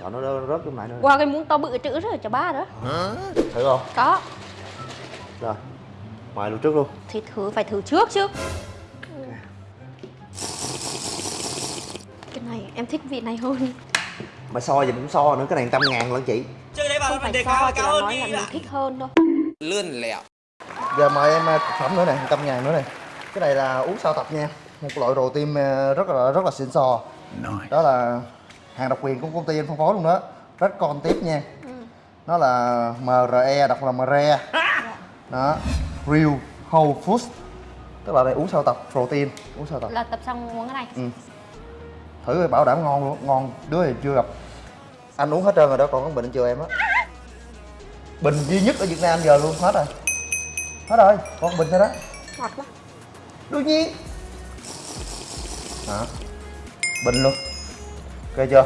sợ nó rớt rớt trong này. Nữa Qua cái muỗng to bự chữ rồi cho ba đó. Thử không? Có. Rồi mời luôn trước luôn. Thì thử phải thử trước chứ. Cái này em thích vị này hơn. Mà so gì cũng so nữa cái này trăm ngàn lận chị. Chơi đấy Không vào phải đề cao cao hơn nói là mình thích hơn thôi. Lươn lẹo. Giờ mời em thực phẩm nữa nè trăm ngàn nữa nè. Cái này là uống sao tập nha. Một loại đồ tim ờ, rất là rất là xịn sò. Đó là hàng độc quyền của công ty anh phân phối luôn đó. Rất con tiếp nha. Nó là MRE đọc là MRE đó. Real Whole Foods. Tức là đây uống sao tập protein. Uống sao tập. Là tập xong uống cái này. Ừ. thử rồi bảo đảm ngon luôn. Ngon đứa thì chưa gặp. Anh uống hết trơn rồi đó còn có bình chưa em á? Bình duy nhất ở việt nam giờ luôn hết rồi. Hết rồi còn bình thôi đó. Ngọt quá. Đương nhiên. Đó. Bình luôn ok chưa?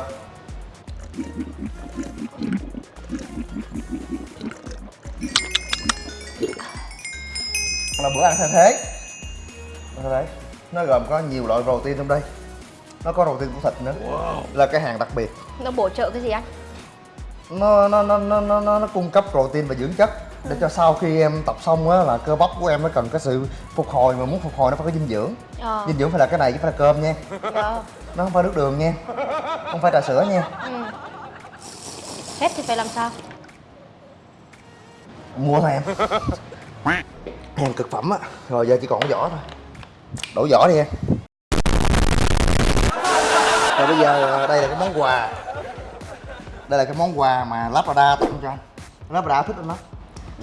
Là bữa ăn thay thế. Thế. Nó gồm có nhiều loại protein trong đây. Nó có protein của thịt nữa. Là cái hàng đặc biệt. Nó bổ trợ cái gì anh? nó nó nó nó nó, nó, nó cung cấp protein và dưỡng chất để cho sau khi em tập xong á là cơ bắp của em nó cần cái sự phục hồi mà muốn phục hồi nó phải có dinh dưỡng. Ờ. Dinh dưỡng phải là cái này chứ phải là cơm nha. Dạ. Nó không phải nước đường nha không phải trà sữa nha. Ừ. Hết thì phải làm sao? mua thôi em. Hàng cực phẩm á rồi giờ chỉ còn cái vỏ thôi. Đổ vỏ đi em. Rồi bây giờ đây là cái món quà. Đây là cái món quà mà Labrador tặng cho anh. Labrador thích anh lắm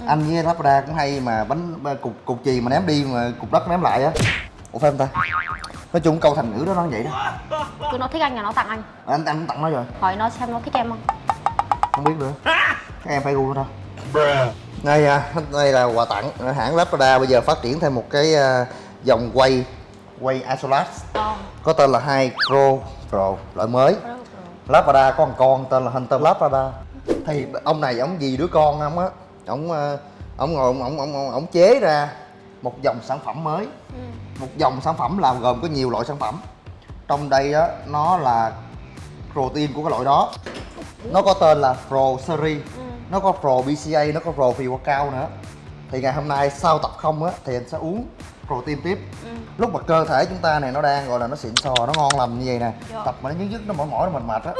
anh với Labrador cũng hay mà bánh cục cục chì mà ném đi mà cục đất ném lại á. Ủa phải không ta? Nói chung câu thành ngữ đó nó vậy đó. Cứ nó thích anh là nó tặng anh. Anh anh cũng tặng nó rồi. Hỏi nó xem nó thích em không? không biết nữa. Các em phải gu đâu đây à đây là quà tặng hãng Labrador bây giờ phát triển thêm một cái à, dòng quay quay Isolat Ờ. Có tên là 2 Pro Pro loại mới. Labrador có một con tên là Hunter Labrador thì ông này ông gì đứa con ông á ông à, ông ngồi ông ông, ông chế ra một dòng sản phẩm mới ừ. một dòng sản phẩm là gồm có nhiều loại sản phẩm trong đây á nó là protein của cái loại đó nó có tên là Pro Series Ừ. nó có Pro BCA nó có Pro Pre cao nữa thì ngày hôm nay sau tập không á thì anh sẽ uống protein tiếp Ừ. lúc mà cơ thể chúng ta này nó đang gọi là nó xịn sò nó ngon lành như vậy nè Dạ. tập mà nó nhức nhức nó mỏi mỏi nó mệt mệt á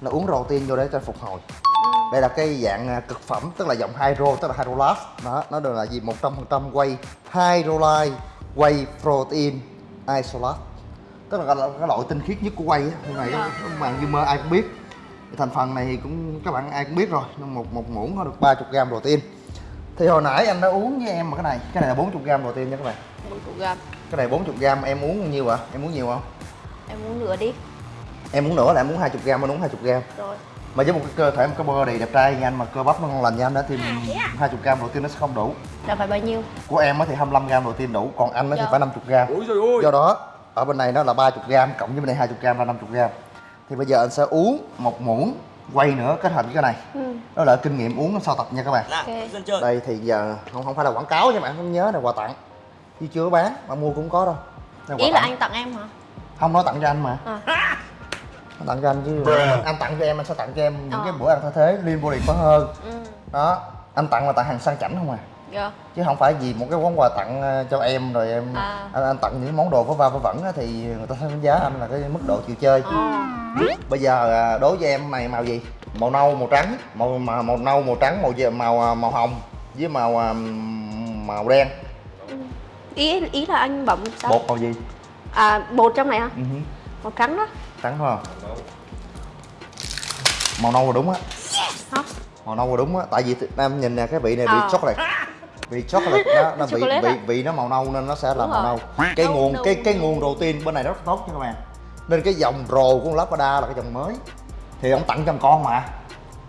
là uống protein vô để cho phục hồi Ừ. đây là cái dạng à, cực phẩm tức là dòng hydro tức là hydrolat đó nó đều là gì? 100% quay hydrolyte quay protein isolat tức là cái loại tinh khiết nhất của quay hôm này Dạ. các bạn như mơ ai cũng biết. Thành phần này thì cũng các bạn ai cũng biết rồi một một muỗng có được 30 gram protein. Thì hồi nãy anh đã uống với em mà cái này cái này là 40 gram protein nha các bạn. 40 gram. Cái này 40 gram em uống bao nhiêu ạ? Em uống nhiều không? Em uống nửa đi. Em uống nữa là em uống 20 gram anh uống 20 gram. Rồi mà với một cái cơ thể một cái body đẹp trai như anh mà cơ bắp nó ngon lành như anh đó thì 20 gram protein nó sẽ không đủ Là phải bao nhiêu? của em á thì 25 gram protein đủ còn anh á thì Dạ. phải 50 gram ôi trời ơi do đó ở bên này nó là 30 gram cộng với bên này 20 gram là 50 gram thì bây giờ anh sẽ uống một muỗng quay nữa kết hợp với cái này Ừ. đó là kinh nghiệm uống sau tập nha các bạn nào Ok. dân chơi đây thì giờ không không phải là quảng cáo nha bạn không nhớ là quà tặng chứ chưa bán mà mua cũng có đâu Đây quà Ý là tặng. anh tặng em hả? không nó tặng cho anh mà À. tặng cho anh chứ. Anh, anh tặng cho em anh sẽ tặng cho em những Ờ. cái bữa ăn thay thế lean body có hơn. Ừ. Đó anh tặng là tặng hàng sang chảnh không à? Dạ. Chứ không phải vì một cái món quà tặng ờ, cho em rồi em À. anh, anh tặng những món đồ vớ va vớ vẩn á thì người ta sẽ đánh giá anh là cái mức độ chịu chơi. Ờ. Bây giờ à, đối với em này màu gì? Màu nâu màu trắng. Màu màu, màu nâu màu trắng màu gì- màu à, màu hồng với màu à, màu đen. Ý ý là anh bấm sao? bột màu gì? À bột trong này hả? Ừ hứ. Màu trắng đó trắng không màu nâu là đúng á. Màu nâu là đúng á. Tại vì em nhìn nè cái vị này vị Ờ. chocolate. Vị chocolate nó, nó vị Chocolate vị à? vị nó màu nâu nên nó sẽ là Đúng màu rồi. nâu. Cái Nâu, nguồn nâu, cái cái nguồn protein bên này rất tốt nha các bạn. Nên cái dòng rồ của Labrador là cái dòng mới. Thì ông tặng cho con mà.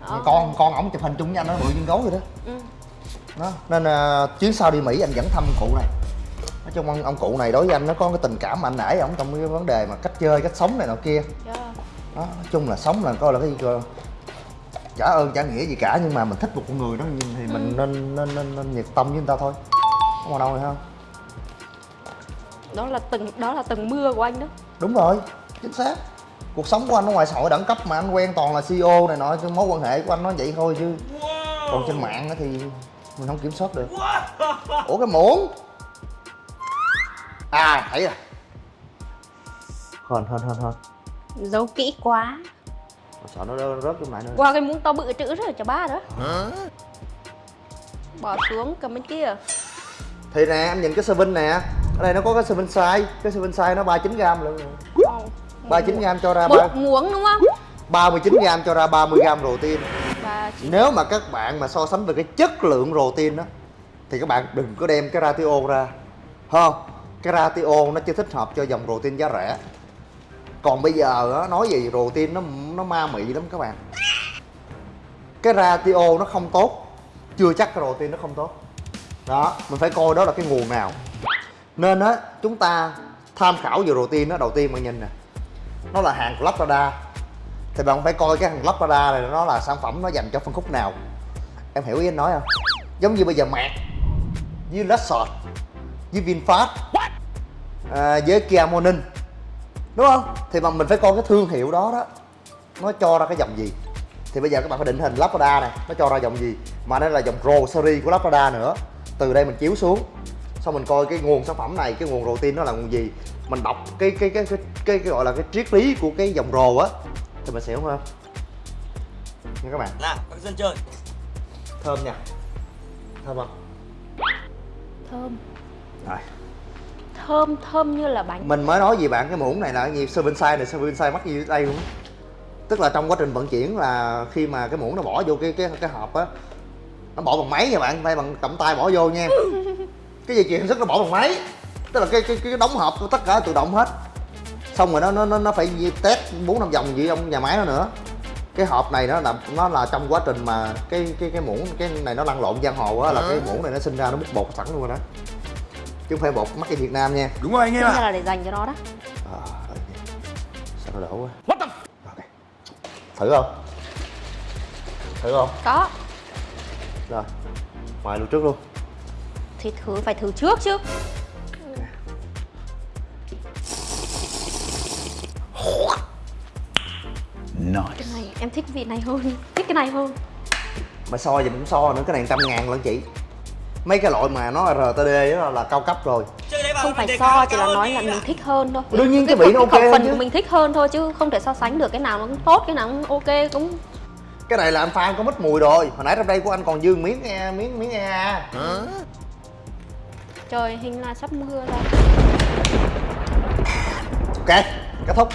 Ờ. con con ổng chụp hình chung với anh nó bự như gấu vậy đó. Ừ. Đó. Nên à, chuyến sau đi mỹ anh dẫn thăm cụ này nói chung ông, ông cụ này đối với anh nó có cái tình cảm mạnh nãy ổng trong cái vấn đề mà cách chơi cách sống này nọ kia. Dạ. Đó nói chung là sống là coi là cái gì cơ. Trả ơn trả nghĩa gì cả nhưng mà mình thích một con người đó thì mình nên, nên nên nên nhiệt tâm với người ta thôi. Có mà đâu này không Đó là từng đó là từng mưa của anh đó. Đúng rồi chính xác. Cuộc sống của anh ở ngoài xã hội đẳng cấp mà anh quen toàn là CEO này nọ cái mối quan hệ của anh nó vậy thôi chứ. Còn trên mạng á thì mình không kiểm soát được. Ủa cái muỗng à thấy rồi. Hên hên hên hên Giấu kỹ quá. Sợ nó rớt rớt trong lại nữa Qua cái muỗng to bự chữ rồi cho ba đó. Bỏ xuống cầm bên kia. Thì nè em nhìn cái serving nè. Ở đây nó có cái serving size. Cái serving size nó 39 gram luôn 39 gram cho ra ba Một muỗng đúng không? 39 gram cho ra 30 gram protein Và chỉ nếu mà các bạn mà so sánh về cái chất lượng protein đó thì các bạn đừng có đem cái ratio ra. Không cái ratio nó chưa thích hợp cho dòng protein giá rẻ. Còn bây giờ nói gì protein nó nó ma mị lắm các bạn. Cái ratio nó không tốt. Chưa chắc cái protein nó không tốt. Đó, mình phải coi đó là cái nguồn nào. Nên á, chúng ta tham khảo về protein đó đầu tiên bạn nhìn nè. Nó là hàng của lapada thì bạn phải coi cái hàng lapada này nó là sản phẩm nó dành cho phân khúc nào. Em hiểu ý anh nói không? Giống như bây giờ mạc, với Lexus, với VinFast à, với Kia Morning. Đúng không? Thì mà mình phải coi cái thương hiệu đó đó. Nó cho ra cái dòng gì? Thì bây giờ các bạn phải định hình Labrada này. Nó cho ra dòng gì? Mà đây là dòng Pro series của Labrada nữa. Từ đây mình chiếu xuống. Xong mình coi cái nguồn sản phẩm này cái nguồn protein nó là nguồn gì? Mình đọc cái cái cái cái, cái, cái gọi là cái triết lý của cái dòng rồ á. Thì mình sẽ hiểu hơn nha các bạn. Nào, các dân chơi. Thơm nha. Thơm không? Thơm. Rồi Thơm thơm như là bánh. Mình mới nói gì bạn cái muỗng này là gì? Serving size này serving size mắc gì đây luôn tức là trong quá trình vận chuyển là khi mà cái muỗng nó bỏ vô cái cái cái hộp á nó bỏ bằng máy nha bạn tay bằng cầm tay bỏ vô nha. Cái dây chuyền sản xuất nó bỏ bằng máy. Tức là cái cái cái đóng hộp tất cả tự động hết. Xong rồi nó nó nó nó phải test bốn năm vòng gì trong nhà máy nó nữa. Cái hộp này nó là nó là trong quá trình mà cái cái cái muỗng cái này nó lăn lộn giang hồ á là cái muỗng này nó sinh ra nó bút bột sẵn luôn rồi đó chứ không phải bột mắc ở Việt Nam nha. Đúng rồi anh em ạ. là để dành cho nó đó. À, sao nó đổ quá. What the... okay. thử không? Thử không? Có. Rồi. Ngoài luôn trước luôn. Thì thử phải thử trước chứ. Cái này em thích vị này hơn. Thích cái này hơn. Mà so gì cũng so nữa cái này trăm ngàn lận chị mấy cái loại mà nó RTD đó là cao cấp rồi. Không phải so chỉ là nói là mình thích hơn thôi. Đương nhiên cái vị nó ok phần chứ. của mình thích hơn thôi chứ không thể so sánh được. Cái nào nó cũng tốt cái nào cũng ok cũng cái này là anh pha có mít mùi rồi. Hồi nãy trong đây của anh còn dư miếng e miếng miếng e trời hình là sắp mưa ra ok kết thúc.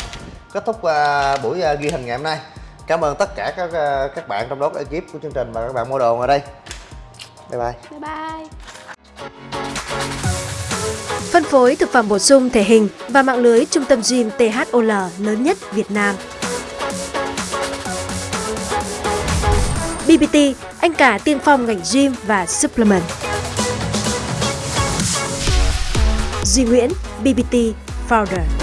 Kết thúc à, buổi à, ghi hình ngày hôm nay. Cảm ơn tất cả các à, các bạn trong đó có ekip của chương trình và các bạn mua đồ ở đây bye bye bye bye Phân phối thực phẩm bổ sung thể hình và mạng lưới trung tâm gym THOL lớn nhất Việt Nam. BBT, anh cả tiên phong ngành gym và supplement. Duy Nguyễn, BBT Founder.